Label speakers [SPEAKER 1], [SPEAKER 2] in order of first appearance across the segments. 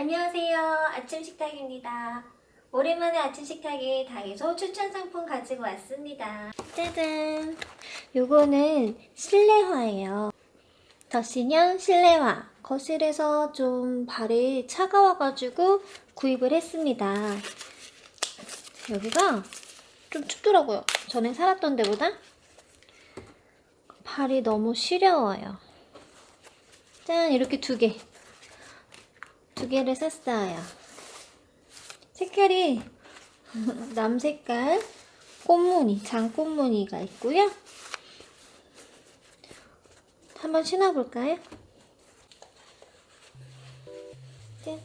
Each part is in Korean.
[SPEAKER 1] 안녕하세요. 아침 식탁입니다. 오랜만에 아침 식탁에 다이소 추천 상품 가지고 왔습니다. 짜잔! 요거는 실내화예요. 더신형 실내화. 거실에서 좀 발이 차가워가지고 구입을 했습니다. 여기가 좀 춥더라고요. 전에 살았던 데보다. 발이 너무 시려워요. 짠! 이렇게 두 개. 두 개를 샀어요. 색깔이 남색깔 꽃무늬, 장꽃무늬가 있고요. 한번 신어볼까요? 짠.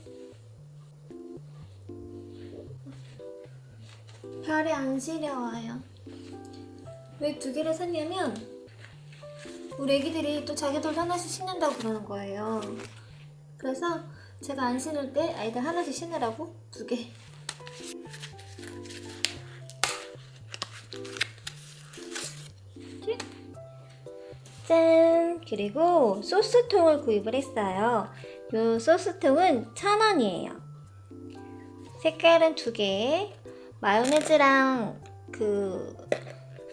[SPEAKER 1] 발이 안 시려워요. 왜 두 개를 샀냐면 우리 애기들이 또 자기들도 하나씩 신는다고 그러는 거예요. 그래서 제가 안 신을 때 아이들 하나씩 신으라고 두 개. 짠! 그리고 소스통을 구입을 했어요. 이 소스통은 천 원이에요. 색깔은 두 개. 마요네즈랑 그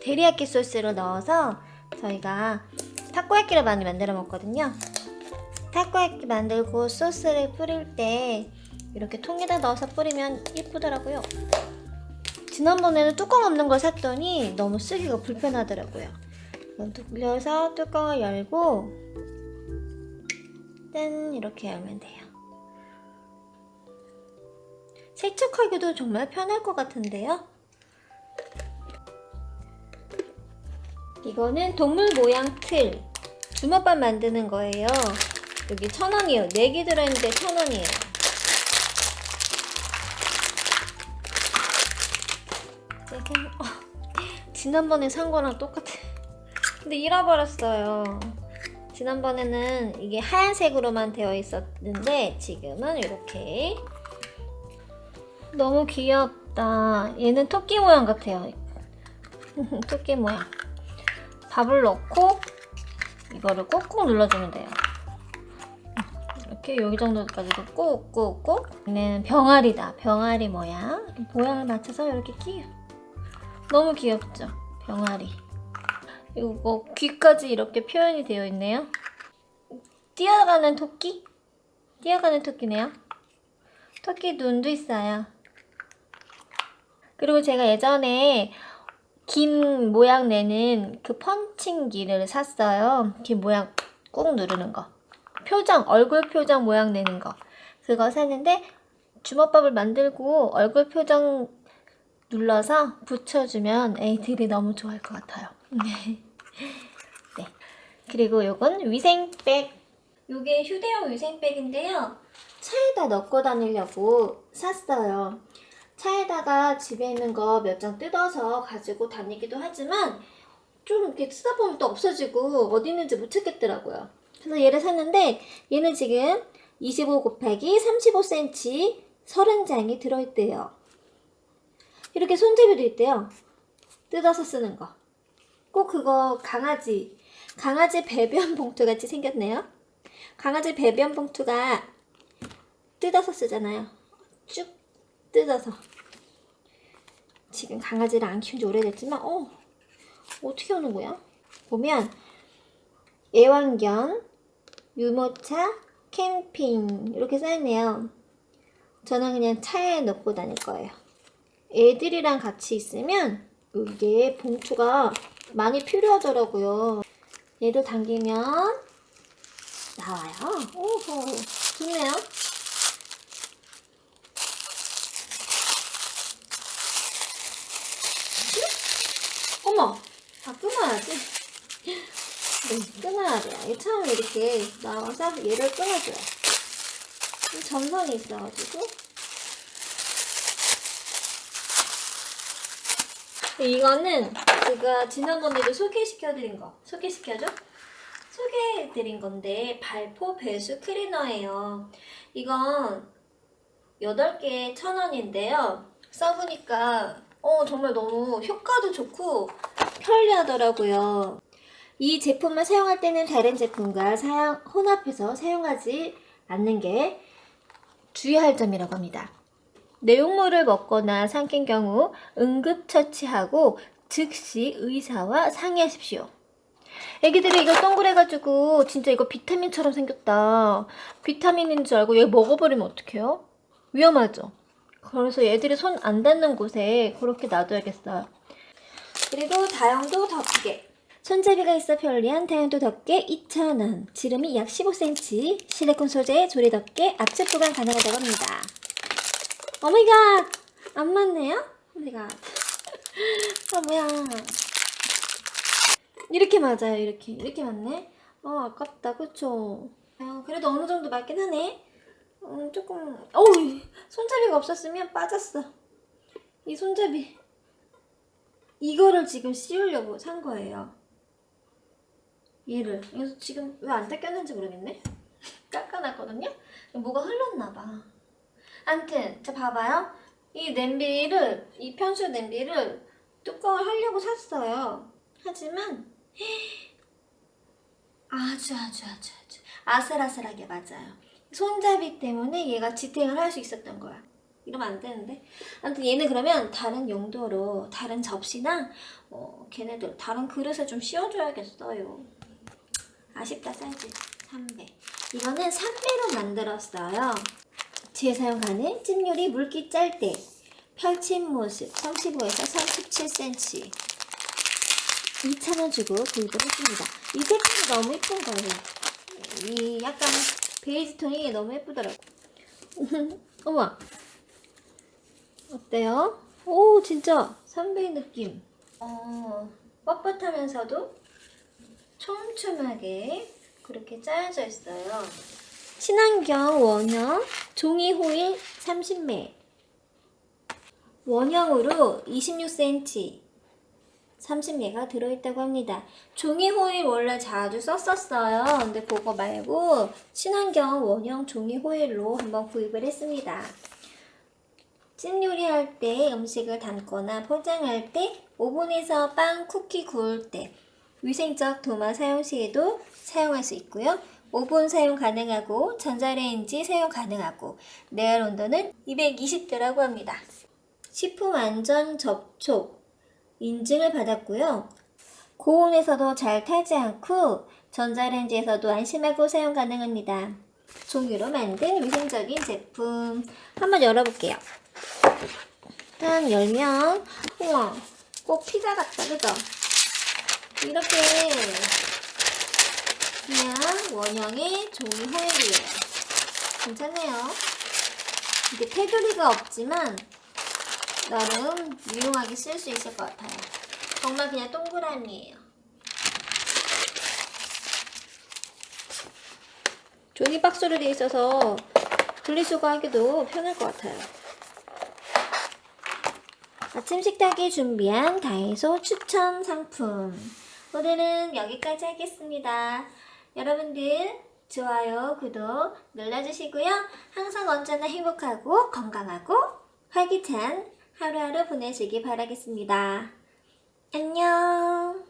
[SPEAKER 1] 데리야끼 소스를 넣어서 저희가 타코야끼를 많이 만들어 먹거든요. 타코야끼 만들고 소스를 뿌릴 때 이렇게 통에다 넣어서 뿌리면 예쁘더라고요. 지난번에는 뚜껑 없는 걸 샀더니 너무 쓰기가 불편하더라고요. 돌려서 뚜껑을 열고 짠 이렇게 열면 돼요. 세척하기도 정말 편할 것 같은데요. 이거는 동물 모양 틀 주먹밥 만드는 거예요. 여기 천 원이에요. 4개 들어있는데 천 원이에요. 짜잔. 어, 지난번에 산 거랑 똑같아. 근데 잃어버렸어요. 지난번에는 이게 하얀색으로만 되어 있었는데 지금은 이렇게 너무 귀엽다. 얘는 토끼 모양 같아요. 토끼 모양. 밥을 넣고 이거를 꾹꾹 눌러주면 돼요. 이렇게 여기 정도까지도 꾹꾹꾹 얘는 병아리다. 병아리 모양. 모양을 맞춰서 이렇게 끼요. 너무 귀엽죠? 병아리. 이거 귀까지 이렇게 표현이 되어 있네요. 뛰어가는 토끼? 뛰어가는 토끼네요. 토끼 눈도 있어요. 그리고 제가 예전에 긴 모양 내는 그 펀칭기를 샀어요. 긴 모양 꾹 누르는 거. 표정, 얼굴 표정 모양 내는 거. 그거 샀는데 주먹밥을 만들고 얼굴 표정 눌러서 붙여주면 애들이 너무 좋아할 것 같아요. 네. 그리고 요건 위생백. 요게 휴대용 위생백인데요. 차에다 넣고 다니려고 샀어요. 차에다가 집에 있는 거 몇 장 뜯어서 가지고 다니기도 하지만 좀 이렇게 쓰다 보면 또 없어지고 어디 있는지 못 찾겠더라고요. 그래서 얘를 샀는데 얘는 지금 25 곱하기 35cm 30장이 들어있대요. 이렇게 손잡이도 있대요. 뜯어서 쓰는 거. 꼭 그거 강아지, 강아지 배변 봉투 같이 생겼네요. 강아지 배변 봉투가 뜯어서 쓰잖아요. 쭉 뜯어서. 지금 강아지를 안 키운 지 오래됐지만, 어, 어떻게 하는 거야? 보면, 애완견, 유모차, 캠핑, 이렇게 써있네요. 저는 그냥 차에 넣고 다닐 거예요. 애들이랑 같이 있으면, 이게 봉투가 많이 필요하더라고요. 얘도 당기면, 나와요. 오호, 좋네요. 어머! 다 끊어야지. 네, 끊어야 돼요. 이게 처음 이렇게 나와서 얘를 끊어줘요. 이 점선이 있어가지고. 이거는 제가 지난번에도 소개시켜드린 거. 소개시켜줘? 소개해드린 건데 발포 배수 클리너예요. 이건 8개에 1,000원인데요. 써보니까 어, 정말 너무 효과도 좋고 편리하더라고요. 이 제품을 사용할 때는 다른 제품과 사용, 혼합해서 사용하지 않는 게 주의할 점이라고 합니다. 내용물을 먹거나 삼킨 경우 응급처치하고 즉시 의사와 상의하십시오. 애기들이 이거 동그래가지고 진짜 이거 비타민처럼 생겼다. 비타민인 줄 알고 얘 먹어버리면 어떡해요? 위험하죠? 그래서 얘들이 손 안 닿는 곳에 그렇게 놔둬야겠어요. 그리고 다용도 덮개. 손잡이가 있어 편리한 다용도 덮개 2,000원. 지름이 약 15cm. 실리콘 소재의 조리 덮개 압축 보관 가능하다고 합니다. Oh my god! 안 맞네요? Oh my god. 아, 뭐야. 이렇게 맞아요, 이렇게. 이렇게 맞네? 어, 아깝다, 그쵸? 아, 그래도 어느 정도 맞긴 하네. 음, 조금, 어우, 손잡이가 없었으면 빠졌어. 이 손잡이. 이거를 지금 씌우려고 산 거예요. 얘를. 그래서 지금 왜 안 닦였는지 모르겠네? 깎아놨거든요? 뭐가 흘렀나봐. 암튼, 자, 봐봐요. 이 냄비를, 이 편수 냄비를 뚜껑을 하려고 샀어요. 하지만, 아주 아주 아주 아주 아슬아슬하게 맞아요. 손잡이 때문에 얘가 지탱을 할 수 있었던 거야. 이러면 안 되는데. 아무튼 얘는 그러면 다른 용도로 다른 접시나 어, 걔네들 다른 그릇에 좀 씌워줘야겠어요. 아쉽다 사이즈 3배. 이거는 3배로 만들었어요. 재사용 가능 찜 요리 물기 짤 때 펼친 모습 35에서 37cm 2,000원 주고 구입을 했습니다. 이 색깔이 너무 예쁜 거예요. 이 약간 베이지 톤이 너무 예쁘더라고. 어머. 어때요? 오, 진짜 삼배의 느낌. 어, 뻣뻣하면서도 촘촘하게 그렇게 짜여져 있어요. 친환경 원형 종이 호일 30매. 원형으로 26cm. 30개가 들어있다고 합니다. 종이 호일 원래 자주 썼었어요. 근데 그거 말고 친환경 원형 종이 호일로 한번 구입을 했습니다. 찜 요리할 때 음식을 담거나 포장할 때 오븐에서 빵, 쿠키 구울 때 위생적 도마 사용 시에도 사용할 수 있고요. 오븐 사용 가능하고 전자레인지 사용 가능하고 내열 온도는 220도라고 합니다. 식품 안전 접촉 인증을 받았고요. 고온에서도 잘 타지 않고 전자레인지에서도 안심하고 사용 가능합니다. 종이로 만든 위생적인 제품 한번 열어볼게요. 일단 열면 우와 꼭 피자 같다 그죠? 이렇게 그냥 원형의 종이 호일이에요. 괜찮네요. 이게 테두리가 없지만 나름 유용하게 쓸 수 있을 것 같아요. 정말 그냥 동그라미예요. 종이 박스로 되어 있어서 분리수거하기도 편할 것 같아요. 아침 식탁에 준비한 다이소 추천 상품. 오늘은 여기까지 하겠습니다. 여러분들 좋아요, 구독 눌러주시고요. 항상 언제나 행복하고 건강하고 활기찬 하루하루 보내시기 바라겠습니다. 안녕.